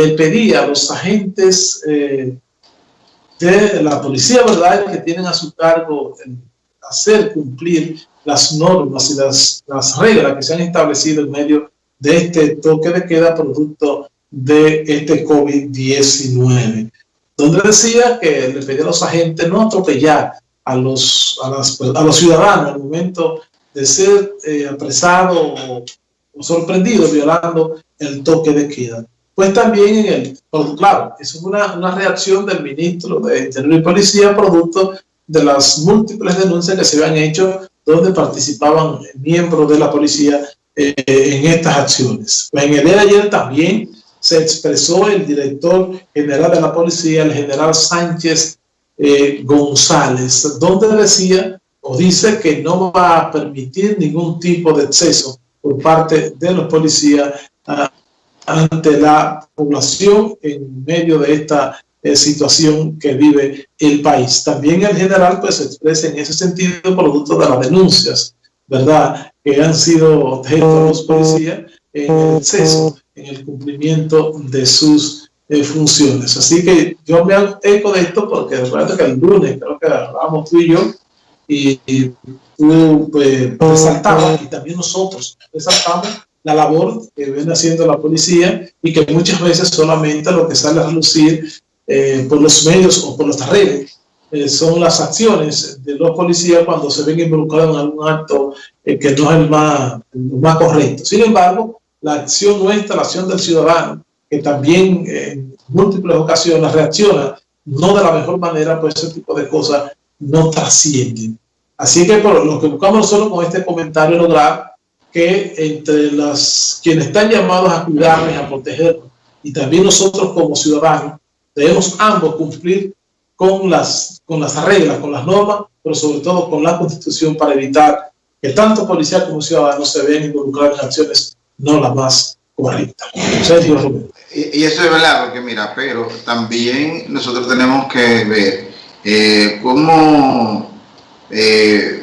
le pedía a los agentes eh, de la policía, ¿verdad?, que tienen a su cargo hacer cumplir las normas y las, las reglas que se han establecido en medio de este toque de queda producto de este COVID-19, donde decía que le pedía a los agentes no atropellar a los, a, los ciudadanos al momento de ser eh, apresado o, sorprendido violando el toque de queda. Pues también en el, claro, eso es una, una reacción del ministro de Interior y Policía producto de las múltiples denuncias que se habían hecho donde participaban miembros de la policía eh, en estas acciones. Pues en el día de ayer también se expresó el director general de la policía, el general Sánchez eh, González, donde decía o dice que no va a permitir ningún tipo de exceso por parte de los policías ah, ante la población en medio de esta eh, situación que vive el país. También el general pues se expresa en ese sentido producto de las denuncias, ¿verdad?, que han sido objeto de los policías en el exceso, en el cumplimiento de sus eh, funciones. Así que yo me eco de esto porque recuerdo que el lunes creo que hablamos tú y yo y, tú pues, resaltabas y también nosotros resaltamos la labor que viene haciendo la policía y que muchas veces solamente lo que sale a relucir eh, por los medios o por las redes eh, son las acciones de los policías cuando se ven involucrados en algún acto que no es el más, el más correcto. Sin embargo, la acción nuestra, la acción del ciudadano, que también en múltiples ocasiones reacciona no de la mejor manera, pues ese tipo de cosas no trascienden. Así que por lo que buscamos nosotros con este comentario lograr que entre las quienes están llamados a cuidarnos, a protegernos, y también nosotros como ciudadanos, debemos ambos cumplir con las, con las reglas, con las normas, pero sobre todo con la Constitución para evitar que tanto policía como ciudadanos se vean involucrados en acciones no las más correctas. Y, eso es verdad, porque mira, pero también nosotros tenemos que ver eh, cómo eh,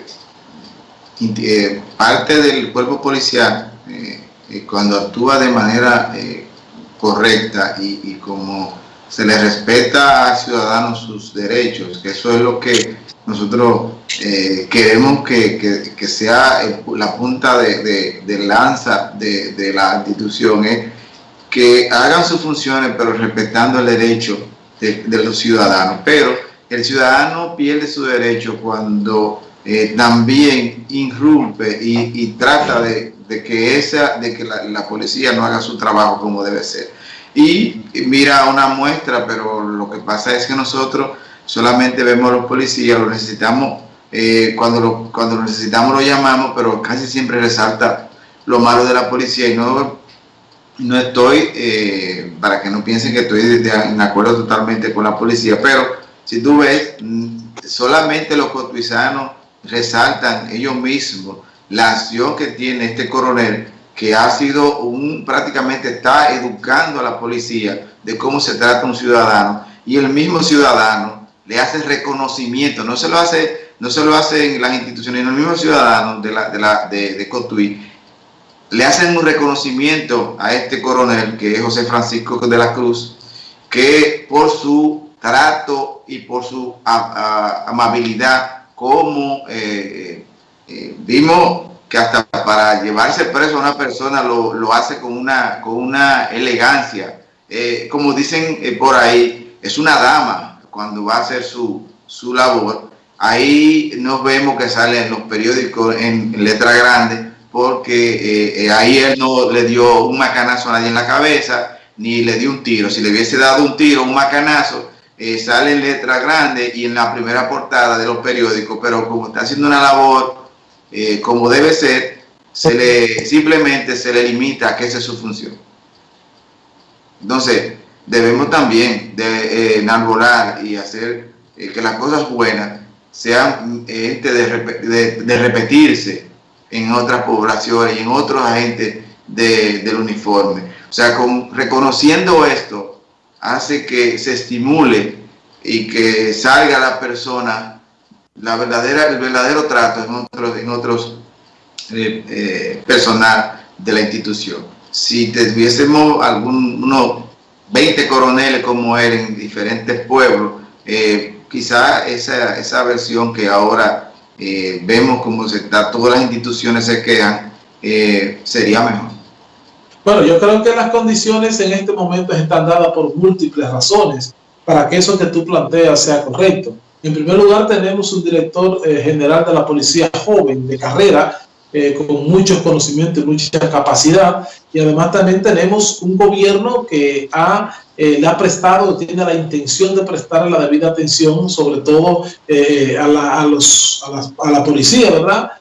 eh, parte del cuerpo policial, cuando actúa de manera correcta y, como se le respeta al ciudadano sus derechos, que eso es lo que nosotros queremos que, que, sea la punta de, de, lanza de, de, la institución, que hagan sus funciones, pero respetando el derecho de, los ciudadanos. Pero el ciudadano pierde su derecho cuando eh, también irrumpe y, trata de, que, esa, de que la, policía no haga su trabajo como debe ser. Y mira una muestra, pero lo que pasa es que nosotros solamente vemos a los policías, lo necesitamos, eh, cuando, lo, cuando lo necesitamos lo llamamos, pero casi siempre resalta lo malo de la policía y no no estoy, eh, para que no piensen que estoy de, en acuerdo totalmente con la policía, pero si tú ves, mm, solamente los cotuizanos resaltan ellos mismos la acción que tiene este coronel, que ha sido un, prácticamente está educando a la policía de cómo se trata un ciudadano, y el mismo ciudadano le hace reconocimiento, no se lo hace, no se lo hacen las instituciones, el mismo ciudadano de, la, de, la, de, de Cotuí, le hacen un reconocimiento a este coronel, que es José Francisco de la Cruz, que por su trato y por su amabilidad, como eh, eh, vimos que hasta para llevarse preso a una persona lo, hace con una, con una elegancia. Eh, como dicen por ahí, es una dama cuando va a hacer su, su labor. Ahí nos vemos que sale en los periódicos en letra grande porque eh, eh, ahí él no le dio un macanazo a nadie en la cabeza, ni le dio un tiro. Si le hubiese dado un tiro, un macanazo, eh, sale en letra grande y en la primera portada de los periódicos, pero como está haciendo una labor como debe ser, se le, simplemente se le limita a que esa es su función. Entonces, debemos también de enarbolar y hacer que las cosas buenas sean de, de repetirse en otras poblaciones y en otros agentes del uniforme. O sea, con, reconociendo esto, hace que se estimule y que salga la persona, la verdadera, el verdadero trato en otros, en otros eh, eh, personal de la institución. Si tuviésemos alguno 20 coroneles como él en diferentes pueblos, eh, quizá esa, esa versión que ahora eh, vemos como se está, todas las instituciones se quedan, sería mejor. Bueno, yo creo que las condiciones en este momento están dadas por múltiples razones para que eso que tú planteas sea correcto. En primer lugar, tenemos un director general de la policía joven, de carrera, eh, con muchos conocimientos y mucha capacidad. Y además también tenemos un gobierno que eh, le ha prestado, tiene la intención de prestar la debida atención, sobre todo eh, a, la, a, la, policía, ¿verdad?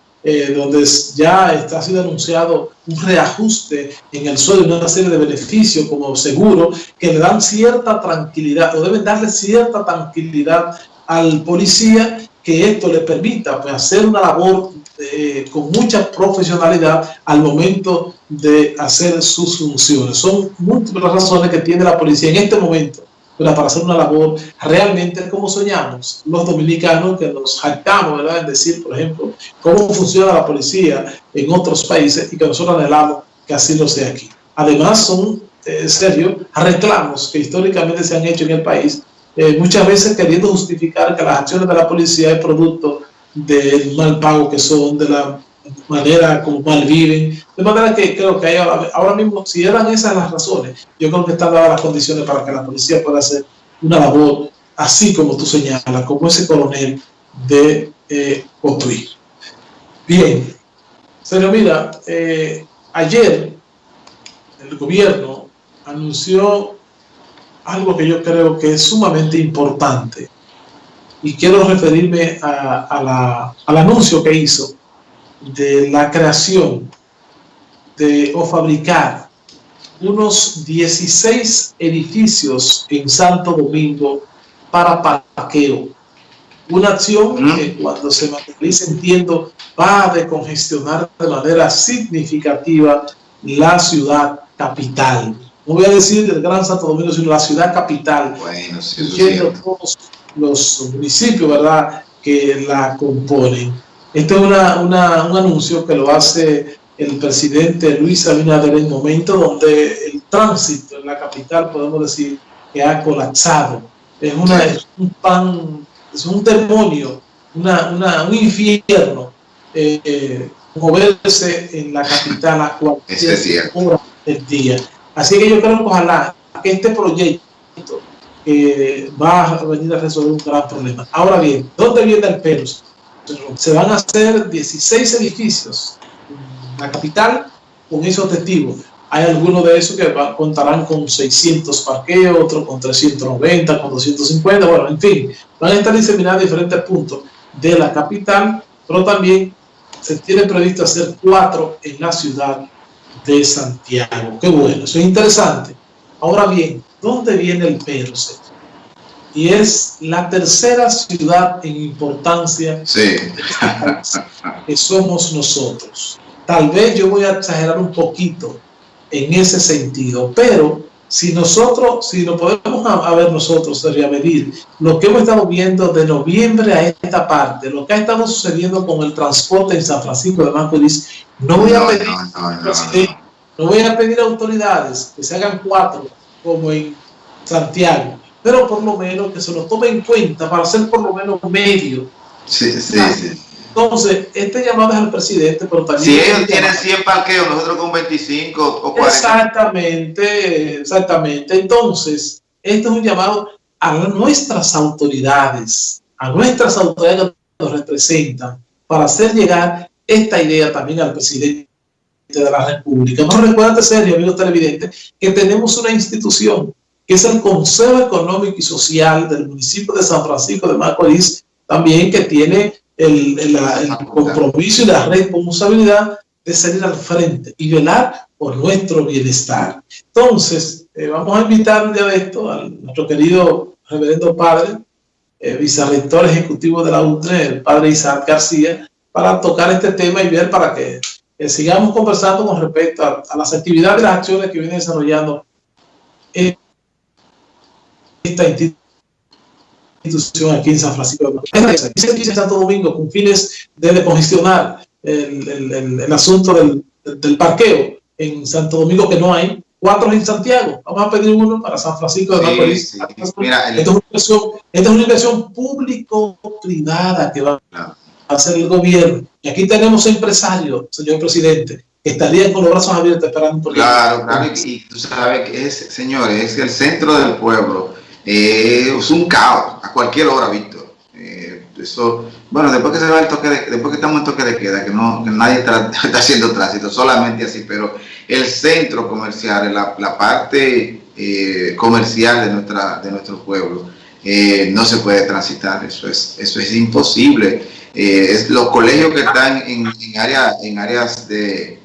Donde ya está sido anunciado un reajuste en el sueldo una serie de beneficios como seguro que le dan cierta tranquilidad o deben darle cierta tranquilidad al policía que esto le permita pues, hacer una labor eh, con mucha profesionalidad al momento de hacer sus funciones. Son múltiples razones que tiene la policía en este momento para hacer una labor realmente como soñamos los dominicanos que nos jactamos ¿verdad? en decir, por ejemplo, cómo funciona la policía en otros países y que nosotros anhelamos que así lo sea aquí. Además son, eh, serio, reclamos que históricamente se han hecho en el país, eh, muchas veces queriendo justificar que las acciones de la policía es producto del mal pago que son, de la manera como mal viven. De manera que creo que hay ahora, mismo, si eran esas las razones, yo creo que están dadas las condiciones para que la policía pueda hacer una labor así como tú señalas, como ese coronel de eh. Bien, pero mira, eh, ayer el gobierno anunció algo que yo creo que es sumamente importante y quiero referirme a, la, al anuncio que hizo de la creación de o fabricar unos 16 edificios en Santo Domingo para parqueo. Una acción que cuando se materialice, entiendo, va a decongestionar de manera significativa la ciudad capital. No voy a decir del Gran Santo Domingo, sino la ciudad capital. Bueno, sí, todos los municipios, ¿verdad?, que la componen. Este es una, una, un anuncio que lo hace el presidente Luis Abinader en el momento donde el tránsito en la capital, podemos decir, que ha colapsado. Es, una, es un pan, es un demonio, una, una, un infierno eh, eh, moverse en la capital a cualquier hora del día. Así que yo creo que ojalá que este proyecto va a venir a resolver un gran problema. Ahora bien, ¿dónde viene el pelo? Se van a hacer 16 edificios la capital con ese objetivo. Hay algunos de esos que contarán con 600 parqueos, otros con 390, con 250, bueno, en fin, van a estar diseminados en diferentes puntos de la capital, pero también se tiene previsto hacer cuatro en la ciudad de Santiago. Qué bueno, eso es interesante. Ahora bien, ¿dónde viene el perro? Y es la tercera ciudad en importancia sí. que somos nosotros. Tal vez yo voy a exagerar un poquito en ese sentido, pero si nosotros, si lo podemos a, ver nosotros, sería medir lo que hemos estado viendo de noviembre a esta parte, lo que ha estado sucediendo con el transporte en San Francisco de Macorís, no voy a pedir, no, no, no, no voy a pedir a autoridades que se hagan cuatro como en Santiago, pero por lo menos que se lo tome en cuenta para hacer por lo menos medio. Sí, sí, sí. Entonces, este llamado es al presidente, pero también... Si ellos tienen 100 parqueos, nosotros con 25 o 40. Exactamente, exactamente. Entonces, este es un llamado a nuestras autoridades, a nuestras autoridades que nos representan, para hacer llegar esta idea también al presidente de la República. No recuerda serio, amigos televidentes, que tenemos una institución que es el Consejo Económico y Social del municipio de San Francisco de Macorís, también que tiene el, el, el compromiso y la responsabilidad de salir al frente y velar por nuestro bienestar. Entonces, eh, vamos a invitar un día de esto a nuestro querido reverendo padre, eh, vicerrector ejecutivo de la UNTRE, el padre Isaac García, para tocar este tema y ver para que eh, sigamos conversando con respecto a, a, las actividades y las acciones que viene desarrollando esta institución aquí en San Francisco. En Santo Domingo con fines de decongestionar el, el, el, el asunto del, del, parqueo en Santo Domingo que no hay, cuatro en Santiago. Vamos a pedir uno para San Francisco de Macorís. Sí, Mira, esta, es una inversión, público-privada que va a hacer el gobierno. Y aquí tenemos empresarios, señor presidente, que estarían con los brazos abiertos esperando por Claro, claro, y, tú sabes que es, señores, es el centro del pueblo. Eh, es un caos a cualquier hora, Víctor. Eh, eso, bueno, después que se va el toque de, después que estamos en toque de queda, que no nadie está, haciendo tránsito, solamente así, pero el centro comercial, la, la parte eh, comercial de nuestra de nuestro pueblo, no se puede transitar, eso es, eso es imposible. es, los colegios que están en, en, en áreas de,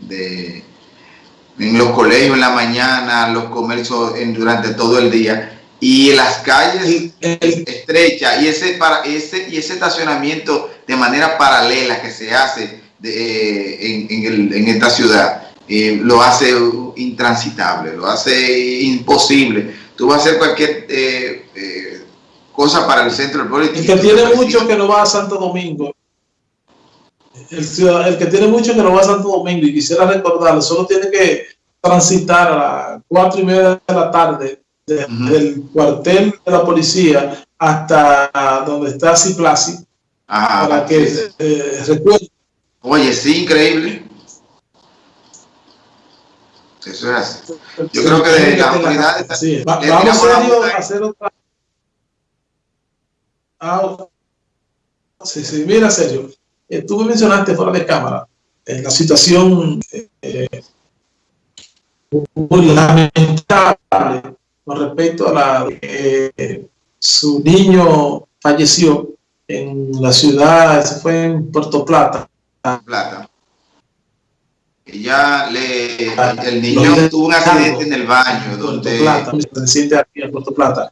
en los colegios en la mañana, los comercios durante todo el día y las calles estrechas y ese para ese y ese estacionamiento de manera paralela que se hace de, en, esta ciudad eh, lo hace intransitable, lo hace imposible. Tú vas a hacer cualquier eh, eh, cosa para el centro del pueblo. El que tiene mucho que no va a Santo Domingo el, que tiene mucho que no va a Santo Domingo y quisiera recordarle, solo tiene que transitar a las cuatro y media de la tarde del cuartel de la policía hasta donde está Ciplasi para que eh, recuerde. Oye, sí, increíble. Eso es así. Yo creo que de la autoridad vamos a hacer otra. Ah, sí, sí, mira, serio. Eh, tú me mencionaste fuera de cámara en la situación eh, muy lamentable con respecto a la eh, su niño falleció en la ciudad, se fue en Puerto Plata. Plata. Ella le, ah, el niño tuvo un accidente en el baño donde... Plata, aquí en Puerto Plata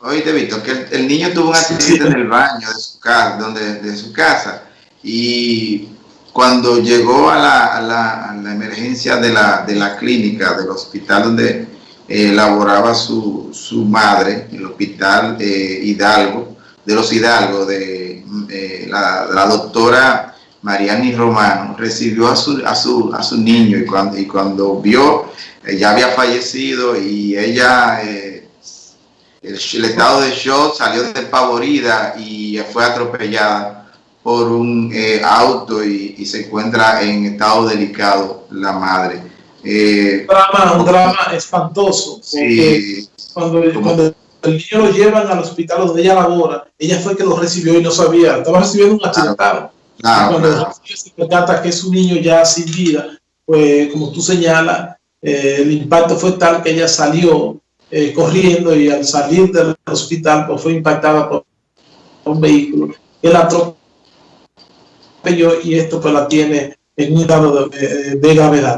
Oíste, Víctor, que el, niño tuvo un accidente en el baño de su casa, donde, de su casa y cuando llegó a la, a la, emergencia de la, de la, clínica, del hospital donde eh, laboraba su, su, madre, el hospital eh, Hidalgo, de los Hidalgo, de eh, la, la, doctora Mariani Romano, recibió a su, a su, a su niño y cuando, y cuando vio, ya había fallecido y ella el, estado de shock salió despavorida y fue atropellada por un eh, auto y, se encuentra en estado delicado la madre. Eh, un, drama, un drama espantoso. Sí, cuando, cuando, el niño lo llevan al hospital donde ella labora, ella fue que lo recibió y no sabía, estaba recibiendo un accidentado. cuando se percata que es un niño ya sin vida, pues como tú señalas, eh, el impacto fue tal que ella salió eh, corriendo y al salir del hospital pues fue impactada por un vehículo que la atropelló y esto pues la tiene en un estado de, de gravedad.